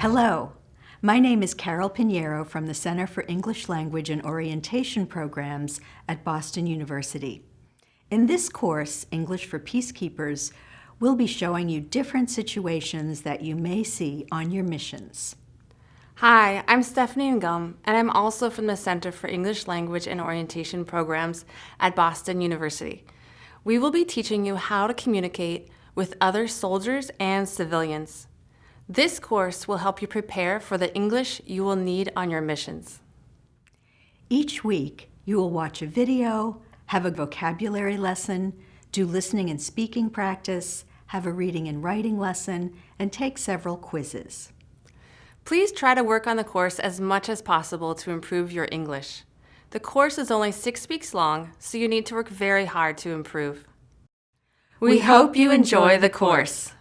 Hello, my name is Carol Pinheiro from the Center for English Language and Orientation Programs at Boston University. In this course, English for Peacekeepers, we'll be showing you different situations that you may see on your missions. Hi, I'm Stephanie Ngum, and I'm also from the Center for English Language and Orientation Programs at Boston University. We will be teaching you how to communicate with other soldiers and civilians. This course will help you prepare for the English you will need on your missions. Each week, you will watch a video, have a vocabulary lesson, do listening and speaking practice, have a reading and writing lesson, and take several quizzes. Please try to work on the course as much as possible to improve your English. The course is only six weeks long, so you need to work very hard to improve. We, hope you enjoy the course.